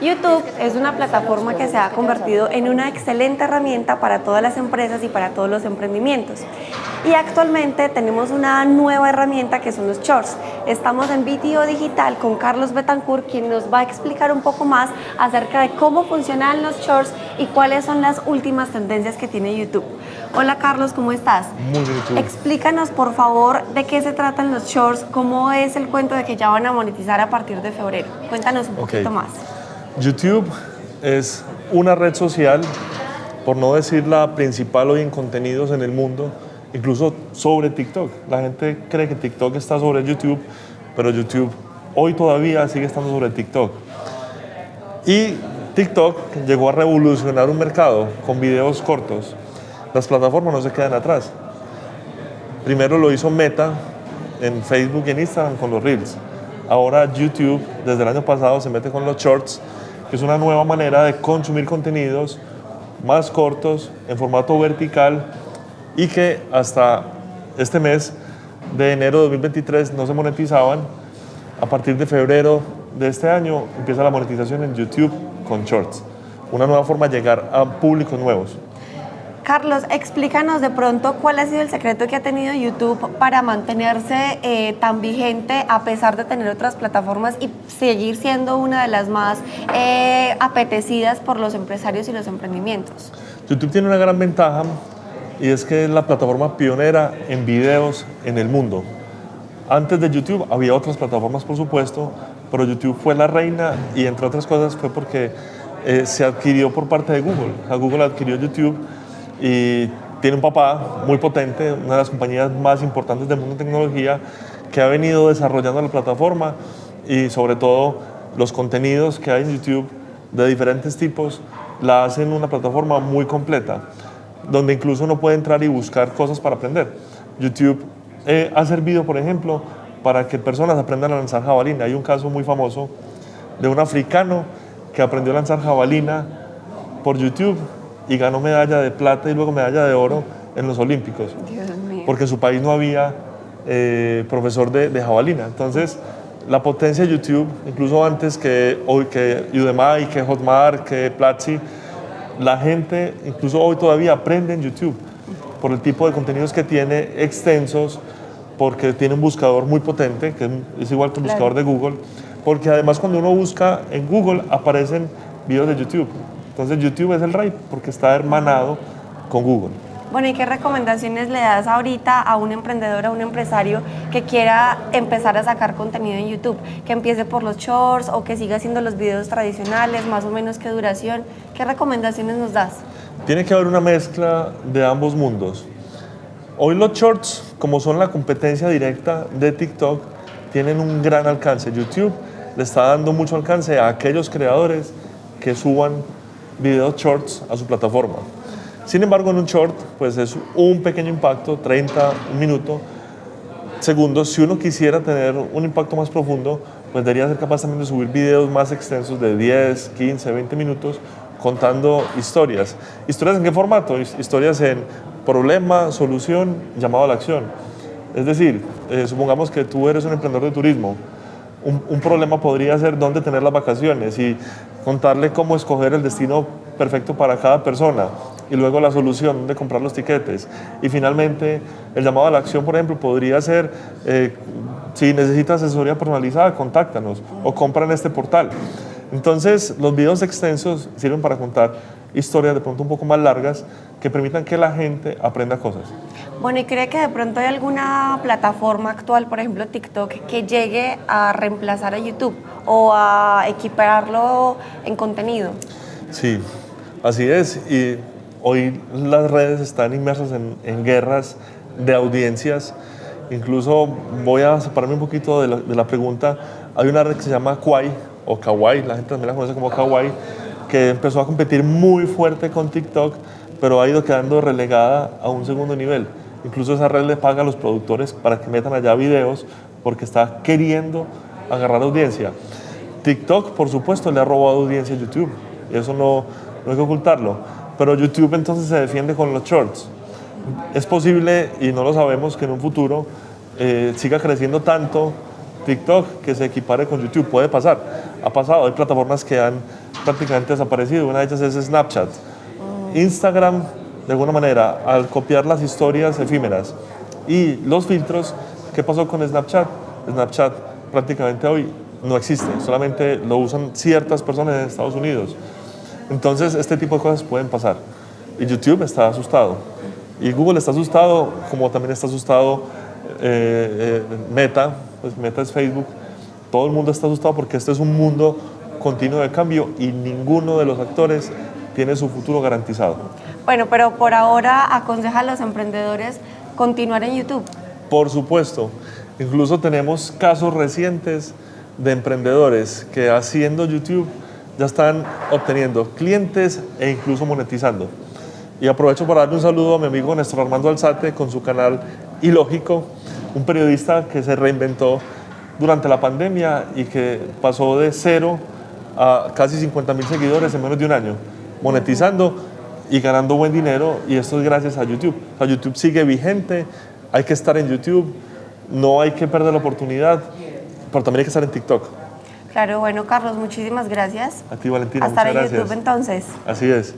YouTube es una plataforma que se ha convertido en una excelente herramienta para todas las empresas y para todos los emprendimientos. Y actualmente tenemos una nueva herramienta que son los Shorts. Estamos en BTO Digital con Carlos Betancourt, quien nos va a explicar un poco más acerca de cómo funcionan los Shorts y cuáles son las últimas tendencias que tiene YouTube. Hola Carlos, ¿cómo estás? Muy bien, Explícanos por favor de qué se tratan los Shorts, cómo es el cuento de que ya van a monetizar a partir de febrero. Cuéntanos un poquito más. YouTube es una red social, por no decir la principal hoy en contenidos en el mundo, incluso sobre TikTok. La gente cree que TikTok está sobre YouTube, pero YouTube hoy todavía sigue estando sobre TikTok. Y TikTok llegó a revolucionar un mercado con videos cortos. Las plataformas no se quedan atrás. Primero lo hizo Meta en Facebook y en Instagram con los Reels. Ahora YouTube, desde el año pasado, se mete con los Shorts es una nueva manera de consumir contenidos más cortos, en formato vertical y que hasta este mes de enero de 2023 no se monetizaban. A partir de febrero de este año empieza la monetización en YouTube con Shorts, una nueva forma de llegar a públicos nuevos. Carlos, explícanos de pronto cuál ha sido el secreto que ha tenido YouTube para mantenerse eh, tan vigente a pesar de tener otras plataformas y seguir siendo una de las más eh, apetecidas por los empresarios y los emprendimientos. YouTube tiene una gran ventaja y es que es la plataforma pionera en videos en el mundo. Antes de YouTube había otras plataformas, por supuesto, pero YouTube fue la reina y entre otras cosas fue porque eh, se adquirió por parte de Google. Google adquirió YouTube y tiene un papá muy potente, una de las compañías más importantes del mundo de tecnología, que ha venido desarrollando la plataforma y sobre todo los contenidos que hay en YouTube de diferentes tipos la hacen una plataforma muy completa, donde incluso uno puede entrar y buscar cosas para aprender. YouTube eh, ha servido, por ejemplo, para que personas aprendan a lanzar jabalina. Hay un caso muy famoso de un africano que aprendió a lanzar jabalina por YouTube y ganó medalla de plata y luego medalla de oro en los Olímpicos. Porque en su país no había eh, profesor de, de, jabalina. Entonces, la potencia de YouTube, incluso antes que, hoy, que Udemy, que Hotmart, que Platzi, la gente, incluso hoy todavía aprende en YouTube por el tipo de contenidos que tiene extensos, porque tiene un buscador muy potente, que es igual que el buscador de Google, porque además cuando uno busca en Google aparecen videos de YouTube. Entonces YouTube es el rey porque está hermanado con Google. Bueno, ¿y qué recomendaciones le das ahorita a un emprendedor, a un empresario que quiera empezar a sacar contenido en YouTube? Que empiece por los shorts o que siga haciendo los videos tradicionales, más o menos qué duración. ¿Qué recomendaciones nos das? Tiene que haber una mezcla de ambos mundos. Hoy los shorts, como son la competencia directa de TikTok, tienen un gran alcance. YouTube le está dando mucho alcance a aquellos creadores que suban videos shorts a su plataforma. Sin embargo, en un short, pues es un pequeño impacto, 30 minutos, segundos. Si uno quisiera tener un impacto más profundo, pues debería ser capaz también de subir videos más extensos de 10, 15, 20 minutos contando historias. ¿Historias en qué formato? Historias en problema, solución, llamado a la acción. Es decir, eh, supongamos que tú eres un emprendedor de turismo. Un, un, problema podría ser dónde tener las vacaciones y contarle cómo escoger el destino perfecto para cada persona y luego la solución de comprar los tiquetes. Y finalmente, el llamado a la acción, por ejemplo, podría ser, eh, si necesitas asesoría personalizada, contáctanos o compra en este portal. Entonces, los videos extensos sirven para contar historias de pronto un poco más largas que permitan que la gente aprenda cosas. Bueno, ¿y cree que de pronto hay alguna plataforma actual, por ejemplo TikTok, que llegue a reemplazar a YouTube o a equiparlo en contenido? Sí, así es. Y hoy las redes están inmersas en, guerras de audiencias. Incluso voy a separarme un poquito de la, de la, pregunta. Hay una red que se llama Kwai o Kawaii, la gente también la conoce como Kawaii, que empezó a competir muy fuerte con TikTok, pero ha ido quedando relegada a un segundo nivel. Incluso esa red le paga a los productores para que metan allá videos porque está queriendo agarrar audiencia. TikTok, por supuesto, le ha robado audiencia a YouTube y eso no, no hay que ocultarlo. Pero YouTube entonces se defiende con los shorts. Es posible, y no lo sabemos, que en un futuro eh, siga creciendo tanto TikTok que se equipare con YouTube. Puede pasar. Ha pasado. Hay plataformas que han prácticamente desaparecido. Una de ellas es Snapchat. Instagram, de alguna manera, al copiar las historias efímeras y los filtros, ¿qué pasó con Snapchat? Snapchat prácticamente hoy no existe, solamente lo usan ciertas personas en Estados Unidos. Entonces, este tipo de cosas pueden pasar. Y YouTube está asustado. Y Google está asustado, como también está asustado eh, eh, Meta, pues Meta es Facebook. Todo el mundo está asustado porque este es un mundo continuo de cambio y ninguno de los actores tiene su futuro garantizado. Bueno, pero por ahora aconseja a los emprendedores continuar en YouTube. Por supuesto. Incluso tenemos casos recientes de emprendedores que haciendo YouTube ya están obteniendo clientes e incluso monetizando. Y aprovecho para darle un saludo a mi amigo Néstor Armando Alzate con su canal Ilógico, un periodista que se reinventó durante la pandemia y que pasó de cero a casi 50 mil seguidores en menos de un año, monetizando y ganando buen dinero y esto es gracias a YouTube. O YouTube sigue vigente, hay que estar en YouTube, no hay que perder la oportunidad, pero también hay que estar en TikTok. Claro, bueno, Carlos, muchísimas gracias. A ti, Valentina, A estar muchas en gracias. YouTube entonces. Así es.